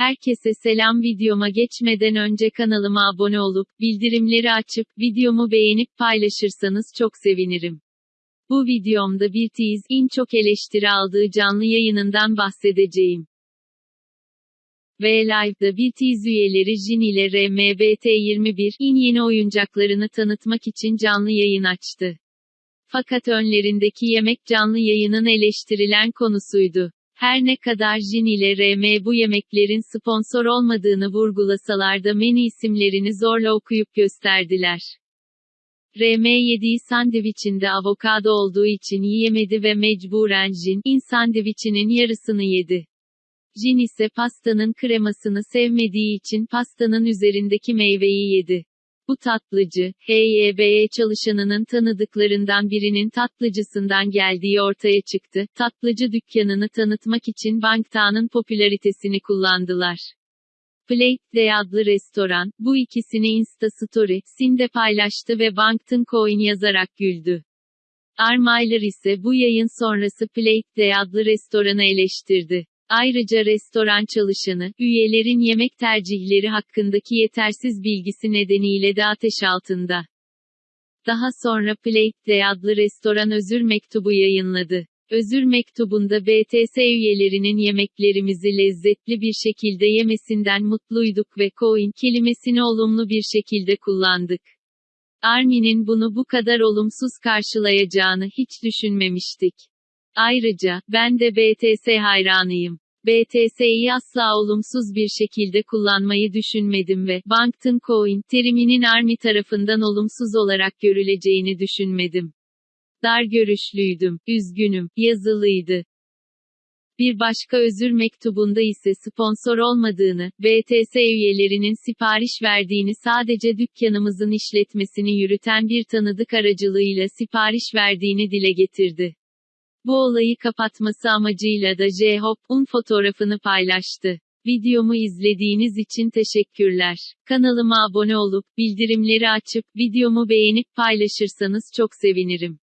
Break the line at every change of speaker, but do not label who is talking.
Herkese selam videoma geçmeden önce kanalıma abone olup, bildirimleri açıp, videomu beğenip paylaşırsanız çok sevinirim. Bu videomda bir in çok eleştiri aldığı canlı yayınından bahsedeceğim. V-Live'da BTS üyeleri Jin ile RMBT21 in yeni oyuncaklarını tanıtmak için canlı yayın açtı. Fakat önlerindeki yemek canlı yayının eleştirilen konusuydu. Her ne kadar Jin ile RM bu yemeklerin sponsor olmadığını vurgulasalar da menü isimlerini zorla okuyup gösterdiler. RM yediği sandviçinde avokado olduğu için yiyemedi ve mecburen Jin, in sandviçinin yarısını yedi. Jin ise pastanın kremasını sevmediği için pastanın üzerindeki meyveyi yedi. Bu tatlıcı, HYBE çalışanının tanıdıklarından birinin tatlıcısından geldiği ortaya çıktı. Tatlıcı dükkanını tanıtmak için Bangtan'ın popülaritesini kullandılar. Plate Day adlı restoran, bu ikisini Insta Story, Sinde paylaştı ve Bangtan Coin yazarak güldü. Armailer ise bu yayın sonrası Plate Day adlı restoranı eleştirdi. Ayrıca restoran çalışanı, üyelerin yemek tercihleri hakkındaki yetersiz bilgisi nedeniyle de ateş altında. Daha sonra Plate Day adlı restoran özür mektubu yayınladı. Özür mektubunda BTS üyelerinin yemeklerimizi lezzetli bir şekilde yemesinden mutluyduk ve coin kelimesini olumlu bir şekilde kullandık. Armin'in bunu bu kadar olumsuz karşılayacağını hiç düşünmemiştik. Ayrıca, ben de BTS hayranıyım. BTS'yi asla olumsuz bir şekilde kullanmayı düşünmedim ve Bangtan Coin teriminin Army tarafından olumsuz olarak görüleceğini düşünmedim. Dar görüşlüydüm, üzgünüm, yazılıydı. Bir başka özür mektubunda ise sponsor olmadığını, BTS üyelerinin sipariş verdiğini sadece dükkanımızın işletmesini yürüten bir tanıdık aracılığıyla sipariş verdiğini dile getirdi. Bu olayı kapatması amacıyla da J-Hope'un fotoğrafını paylaştı. Videomu izlediğiniz için teşekkürler. Kanalıma abone olup, bildirimleri açıp, videomu beğenip paylaşırsanız çok sevinirim.